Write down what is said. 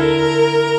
Música